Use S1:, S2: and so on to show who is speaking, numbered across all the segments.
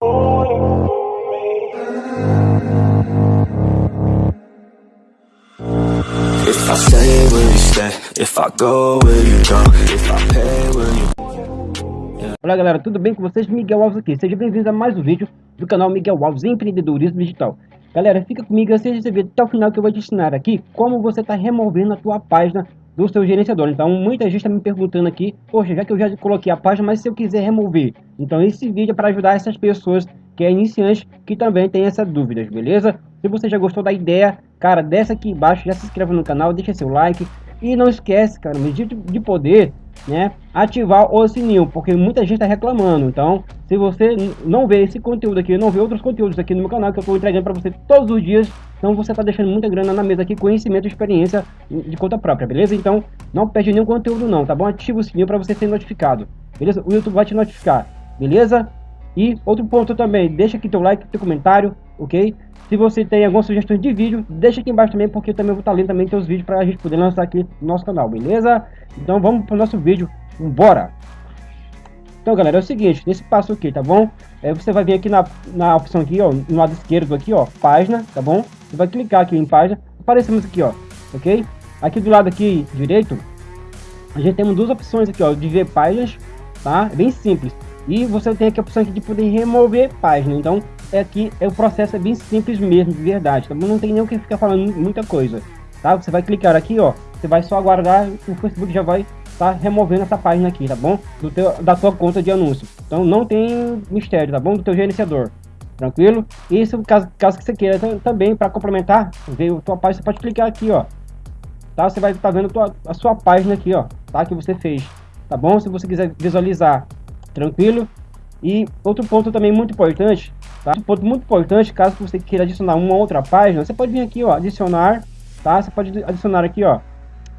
S1: If I stay, will you stay? If I go, will you go? If I pay, will you...
S2: Olá galera, tudo bem com vocês? Miguel Alves aqui. Sejam bem-vindos a mais um vídeo do canal Miguel Alves Empreendedorismo Digital. Galera, fica comigo, assista esse vídeo até o final que eu vou te ensinar aqui como você está removendo a tua página do seu gerenciador. Então, muita gente está me perguntando aqui, poxa, já que eu já coloquei a página, mas se eu quiser remover. Então, esse vídeo é para ajudar essas pessoas que é iniciante, que também tem essas dúvidas, beleza? Se você já gostou da ideia, cara, desce aqui embaixo, já se inscreve no canal, deixa seu like. E não esquece, cara, de, de poder, né, ativar o sininho, porque muita gente está reclamando. Então, se você não vê esse conteúdo aqui, não vê outros conteúdos aqui no meu canal, que eu estou entregando para você todos os dias, então você está deixando muita grana na mesa aqui, conhecimento e experiência de conta própria, beleza? Então, não perde nenhum conteúdo não, tá bom? Ativa o sininho para você ser notificado, beleza? O YouTube vai te notificar, beleza? E outro ponto também, deixa aqui teu like, teu comentário, ok? Se você tem algumas sugestões de vídeo, deixa aqui embaixo também, porque eu também vou estar lendo também teus vídeos para a gente poder lançar aqui no nosso canal, beleza? Então vamos para o nosso vídeo, bora! Então galera, é o seguinte, nesse passo aqui, tá bom? É, você vai vir aqui na, na opção aqui, ó, no lado esquerdo aqui, ó, página, tá bom? Você vai clicar aqui em página, aparecemos aqui, ó, ok? Aqui do lado aqui direito, a gente tem duas opções aqui, ó, de ver páginas, tá? Bem simples. E você tem aqui a opção aqui de poder remover página. Então, é aqui é o processo é bem simples mesmo, de verdade. Tá? Não tem nem o que ficar falando muita coisa. Tá? Você vai clicar aqui, ó. Você vai só aguardar, o Facebook já vai tá removendo essa página aqui, tá bom? Do teu, da sua conta de anúncio. Então não tem mistério, tá bom? Do teu gerenciador. Tranquilo? Isso, caso, caso que você queira também, para complementar, ver a tua página, você pode clicar aqui, ó. Tá? Você vai estar tá vendo tua, a sua página aqui, ó. Tá? Que você fez. Tá bom? Se você quiser visualizar tranquilo? E outro ponto também muito importante, tá? Um ponto muito importante, caso você queira adicionar uma outra página, você pode vir aqui, ó, adicionar, tá? Você pode adicionar aqui, ó,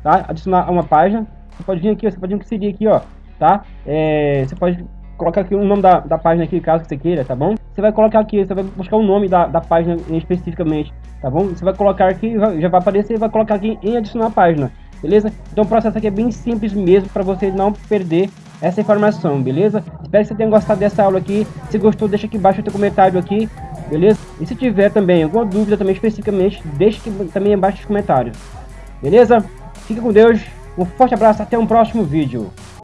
S2: tá? Adicionar uma página, você pode vir aqui, você pode inserir aqui, ó, tá? É, você pode colocar aqui o nome da, da página aqui, caso você queira, tá bom? Você vai colocar aqui, você vai buscar o nome da, da página especificamente, tá bom? Você vai colocar aqui, já vai aparecer, vai colocar aqui em adicionar página, beleza? Então o processo aqui é bem simples mesmo, para você não perder essa informação, beleza? Espero que você tenha gostado dessa aula aqui. Se gostou, deixa aqui embaixo o teu comentário aqui, beleza? E se tiver também alguma dúvida também especificamente, deixa aqui também embaixo nos comentários. Beleza? Fique com Deus. Um forte abraço, até um próximo vídeo.